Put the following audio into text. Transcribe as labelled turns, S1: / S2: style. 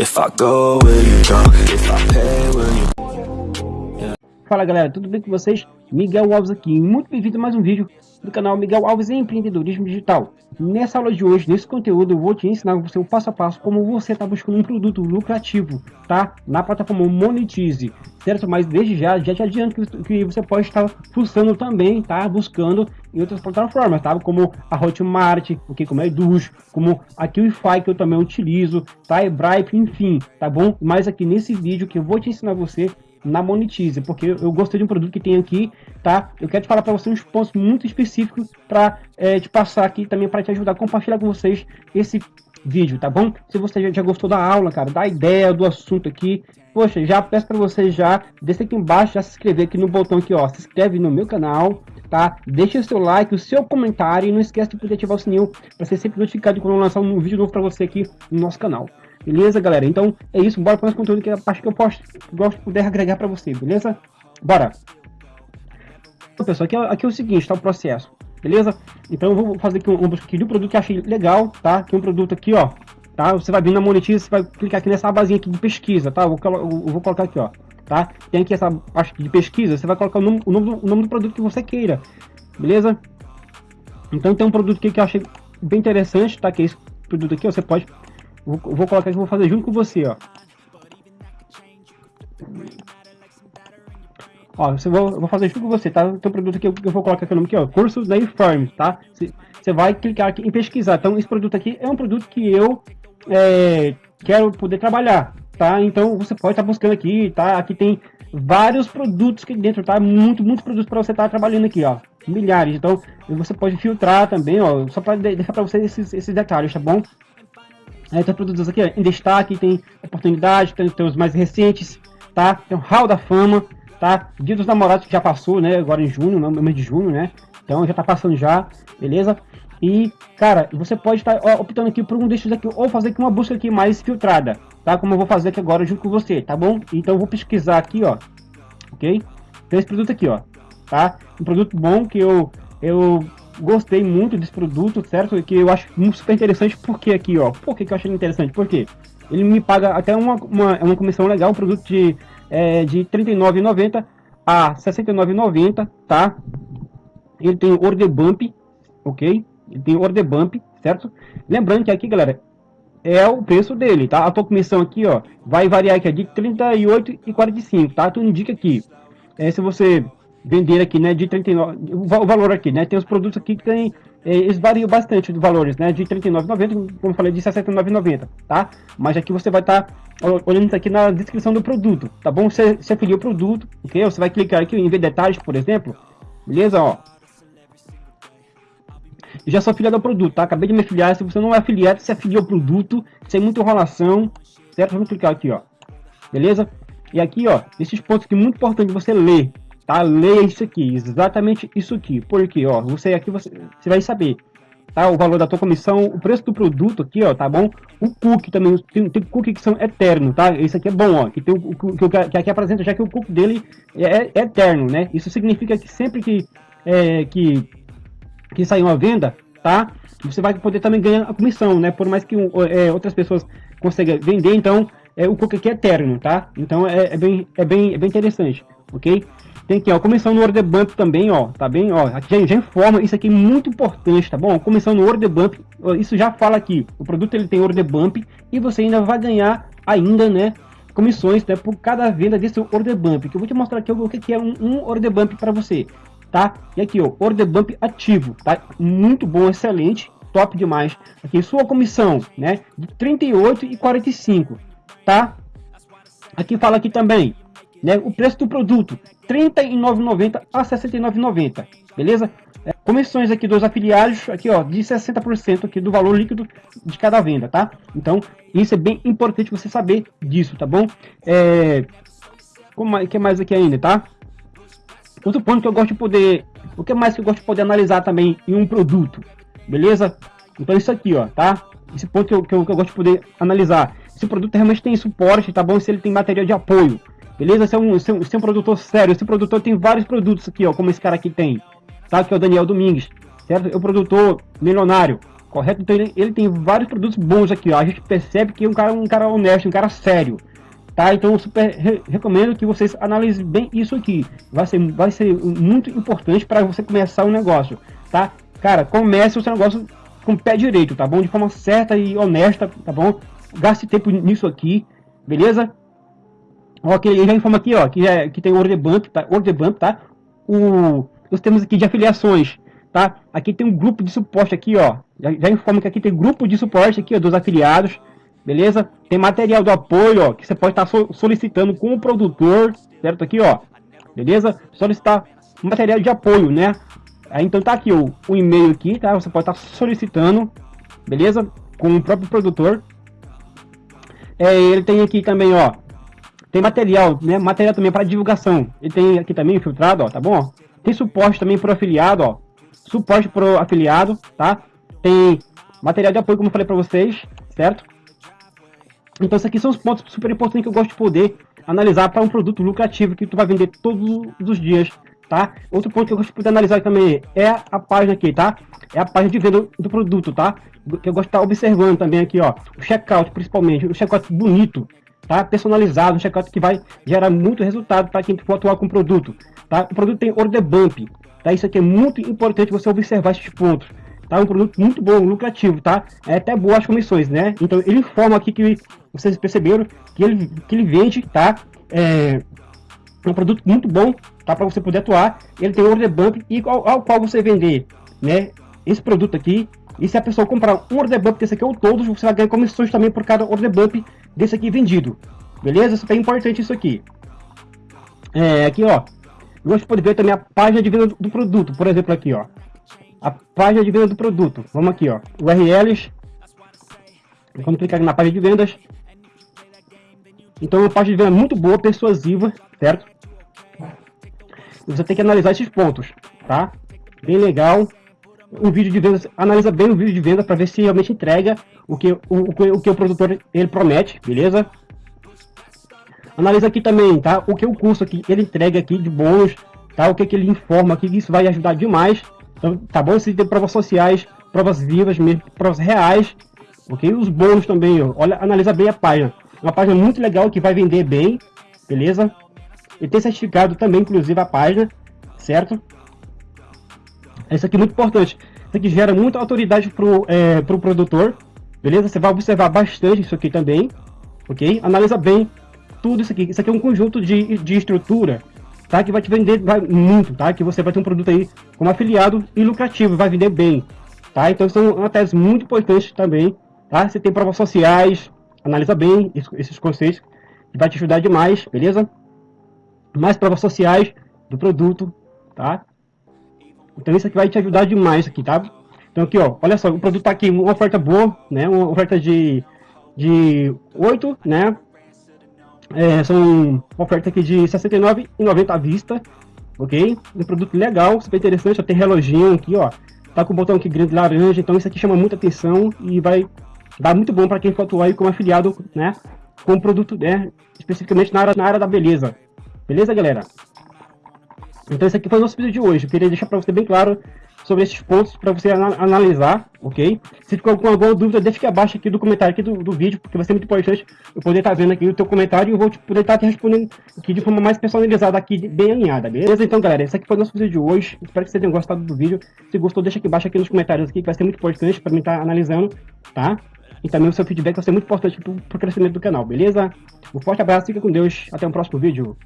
S1: If I go, will you? If I pay, will you...
S2: Fala galera, tudo bem com vocês? Miguel Alves aqui, muito bem-vindo a mais um vídeo do canal Miguel Alves Empreendedorismo Digital. Nessa aula de hoje, nesse conteúdo, eu vou te ensinar você o passo a passo como você está buscando um produto lucrativo, tá? Na plataforma Monetize, certo? Mas desde já, já te adianto que, que você pode estar fuçando também, tá? Buscando em outras plataformas, tá? Como a Hotmart, okay? como a Eduz, como a QIFI que eu também utilizo, tá? E Bripe, enfim, tá bom? Mas aqui nesse vídeo que eu vou te ensinar você na Monetize, porque eu gostei de um produto que tem aqui, tá? Eu quero te falar para você uns pontos muito específicos para é, te passar aqui também para te ajudar a compartilhar com vocês esse vídeo, tá bom? Se você já, gostou da aula, cara, da ideia do assunto aqui, poxa, já peço para você já descer aqui embaixo, já se inscrever aqui no botão aqui, ó, se inscreve no meu canal, tá? Deixa o seu like, o seu comentário e não esquece de ativar o sininho para ser sempre notificado quando eu lançar um vídeo novo para você aqui no nosso canal. Beleza, galera? Então é isso, bora para o conteúdo que é a parte que eu posto, gosto de poder agregar para você, beleza? Bora! Então, pessoal, aqui é, aqui é o seguinte, tá o processo, beleza? Então eu vou fazer aqui uma busca aqui de um produto que achei legal, tá? Aqui um produto aqui, ó, tá? Você vai vir na Monetize, você vai clicar aqui nessa abazinha aqui de pesquisa, tá? Eu vou, eu vou colocar aqui, ó, tá? Tem aqui essa parte de pesquisa, você vai colocar o nome, o nome, do, o nome do produto que você queira, beleza? Então tem um produto aqui que eu achei bem interessante, tá? Que é esse produto aqui, ó, você pode Vou, vou colocar aqui, vou fazer junto com você, ó. Ó, você vou, vou fazer junto com você, tá? Tem um produto aqui que eu vou colocar aqui o nome aqui, ó. Curso da Inform, tá? Você vai clicar aqui em pesquisar. Então, esse produto aqui é um produto que eu é, quero poder trabalhar, tá? Então, você pode estar tá buscando aqui, tá? Aqui tem vários produtos aqui dentro, tá? Muito, muitos produtos para você estar tá trabalhando aqui, ó. Milhares. Então, você pode filtrar também, ó. Só para deixar para vocês esses, esses detalhes, tá bom? Aí tem produtos aqui ó, em destaque, tem oportunidade, tem, tem, os mais recentes, tá? Tem o Hall da Fama, tá? Dia dos Namorados que já passou, né? Agora em junho, no mês de junho, né? Então já tá passando já, beleza? E, cara, você pode estar tá, optando aqui por um desses aqui, ou fazer aqui uma busca aqui mais filtrada, tá? Como eu vou fazer aqui agora junto com você, tá bom? Então eu vou pesquisar aqui, ó, ok? Tem esse produto aqui, ó, tá? Um produto bom que eu, eu gostei muito desse produto, certo? Que eu acho super interessante, porque aqui, ó, por que, que eu achei interessante? Porque ele me paga até uma, uma, uma comissão legal, um produto de, é, de R$ 39,90 a R$ 69,90, tá? Ele tem order bump, ok? Ele tem order bump, certo? Lembrando que aqui, galera, é o preço dele, tá? A tua comissão aqui, ó, vai variar aqui de 38,45, tá? Tu indica aqui. É, se você vender aqui, né, de 39, o valor aqui, né, tem os produtos aqui que tem, é, eles variam bastante de valores, né, de 39,90, como eu falei, de 69,90, tá? Mas aqui você vai estar tá olhando aqui na descrição do produto, tá bom? Você, você afiliou o produto, ok? Você vai clicar aqui em ver detalhes, por exemplo, beleza, ó. Já sou afiliado ao produto, tá? Acabei de me afiliar, se você não é afiliado, você afiliou o produto, sem muita enrolação, certo? Vamos clicar aqui, ó, beleza? E aqui, ó, esses pontos que é muito importante você ler, tá? Leia isso aqui, exatamente isso aqui. Porque, ó, você aqui você, você vai saber, tá? O valor da tua comissão, o preço do produto aqui, ó, tá bom? O cookie também, tem, tem cookie que são eterno, tá? Esse aqui é bom, ó, que tem o que, que aqui apresenta já que o cookie dele é, é eterno, né? Isso significa que sempre que é, que que sair uma venda, tá? Você vai poder também ganhar a comissão, né? Por mais que é, outras pessoas consigam vender, então é, o cookie aqui é eterno, tá? Então é, é, bem, é, bem, é bem interessante, ok? Tem aqui, ó, comissão no order bump também, ó, tá bem? Ó, aqui já, já informa, isso aqui é muito importante, tá bom? Comissão no order bump, isso já fala aqui, o produto ele tem order bump e você ainda vai ganhar ainda, né, comissões, né, por cada venda desse order bump, que eu vou te mostrar aqui o que é um, um order bump para você, tá? E aqui, ó, order bump ativo, tá? Muito bom, excelente, top demais. Aqui, sua comissão, né, de 38 e 45, tá? Aqui fala aqui também, né, o preço do produto, R$ 39,90 a R$ 69,90, beleza? É, comissões aqui dos afiliados, aqui ó, de 60% aqui do valor líquido de cada venda, tá? Então, isso é bem importante você saber disso, tá bom? É, como que mais aqui ainda, tá? Outro ponto que eu gosto de poder, o que mais que eu gosto de poder analisar também em um produto, beleza? Então isso aqui, ó, tá? Esse ponto que eu, que eu, que eu gosto de poder analisar. Se o produto realmente tem suporte, tá bom? Se ele tem material de apoio, Beleza? É, um, esse, é um, esse é um produtor sério. Esse produtor tem vários produtos aqui, ó. Como esse cara aqui tem. Tá? Que é o Daniel Domingues. Certo? É um produtor milionário. correto? Então ele, ele, tem vários produtos bons aqui, ó. A gente percebe que é um cara, um cara honesto, um cara sério, tá? Então eu super re recomendo que vocês analisem bem isso aqui. Vai ser, vai ser muito importante para você começar um negócio, tá? Cara, comece o seu negócio com o pé direito, tá bom? De forma certa e honesta, tá bom? Gaste tempo nisso aqui, beleza? Ok, ele já informa aqui, ó, que, é, que tem order bump, tá? Order bump, tá? O, nós temos aqui de afiliações, tá? Aqui tem um grupo de suporte aqui, ó. Já, já informa que aqui tem grupo de suporte aqui, ó, dos afiliados, beleza? Tem material do apoio, ó, que você pode estar so, solicitando com o produtor, certo? Aqui, ó, beleza? Solicitar material de apoio, né? Aí, então tá aqui o, o e-mail aqui, tá? Você pode estar solicitando, beleza? Com o próprio produtor. É, ele tem aqui também, ó, tem material, né? Material também para divulgação. Ele tem aqui também filtrado, ó, tá bom? Tem suporte também para afiliado, ó. Suporte para afiliado, tá? Tem material de apoio, como eu falei para vocês, certo? Então, esses aqui são os pontos super importantes que eu gosto de poder analisar para um produto lucrativo que tu vai vender todos os dias, tá? Outro ponto que eu gosto de poder analisar também é a página aqui, tá? É a página de venda do produto, tá? Que eu gosto de estar observando também aqui, ó. O checkout, principalmente. O checkout bonito, tá? Personalizado, um checkout que vai gerar muito resultado para quem for atuar com o produto, tá? O produto tem order bump, tá? Isso aqui é muito importante você observar esses pontos, tá? Um produto muito bom, lucrativo, tá? É até boas as comissões, né? Então ele informa aqui que vocês perceberam que ele, que ele vende, tá? É um produto muito bom, tá? Para você poder atuar. Ele tem order bump e ao, ao qual você vender, né? Esse produto aqui, e se a pessoa comprar um order bump desse aqui ou todos, você vai ganhar comissões também por cada order bump desse aqui vendido. Beleza? Isso é importante isso aqui. É, aqui ó. Você pode ver também a página de venda do produto. Por exemplo, aqui ó. A página de venda do produto. Vamos aqui ó. URLs. Vamos clicar na página de vendas. Então é uma página de venda muito boa, persuasiva, certo? E você tem que analisar esses pontos, tá? Bem legal o vídeo de vendas, analisa bem o vídeo de venda para ver se realmente entrega o que o, o, que o produtor ele promete, beleza? Analisa aqui também, tá? O que o curso aqui ele entrega aqui de bônus, tá? O que, que ele informa aqui, isso vai ajudar demais. Então, tá bom? Se tem provas sociais, provas vivas, mesmo, provas reais, ok? Os bônus também, ó. olha, analisa bem a página. Uma página muito legal que vai vender bem, beleza? E tem certificado também, inclusive, a página, certo? Isso aqui é muito importante. Isso aqui gera muita autoridade pro, é, pro produtor. Beleza? Você vai observar bastante isso aqui também. Ok? Analisa bem tudo isso aqui. Isso aqui é um conjunto de, de estrutura. Tá? Que vai te vender vai, muito, tá? Que você vai ter um produto aí como afiliado e lucrativo. Vai vender bem. Tá? Então são uma tese muito importante também. Tá? Você tem provas sociais. Analisa bem esses conceitos. Que vai te ajudar demais. Beleza? Mais provas sociais do produto. Tá? Então isso aqui vai te ajudar demais aqui, tá? Então aqui, ó, olha só, o produto tá aqui, uma oferta boa, né? Uma oferta de, de 8, né? É, são oferta aqui de R$ 69,90 à vista, ok? Um produto legal, super interessante, ó, tem reloginho aqui, ó. Tá com o botão aqui grande laranja, então isso aqui chama muita atenção e vai dar muito bom para quem for atuar aí como afiliado, né? Com produto, né? Especificamente na área, na área da beleza. Beleza, galera? Então esse aqui foi o nosso vídeo de hoje. Eu queria deixar para você bem claro sobre esses pontos para você analisar, ok? Se ficou com alguma dúvida, deixa aqui abaixo aqui do comentário aqui do, do vídeo, porque vai ser muito importante eu poder estar tá vendo aqui o teu comentário e eu vou te, poder estar tá te respondendo aqui de forma mais personalizada aqui, bem alinhada, beleza? Então, galera, esse aqui foi o nosso vídeo de hoje. Espero que vocês tenham gostado do vídeo. Se gostou, deixa aqui embaixo aqui nos comentários aqui, que vai ser muito importante para mim estar tá analisando, tá? E também o seu feedback vai ser muito importante para o crescimento do canal, beleza? Um forte abraço, fica com Deus, até o próximo vídeo.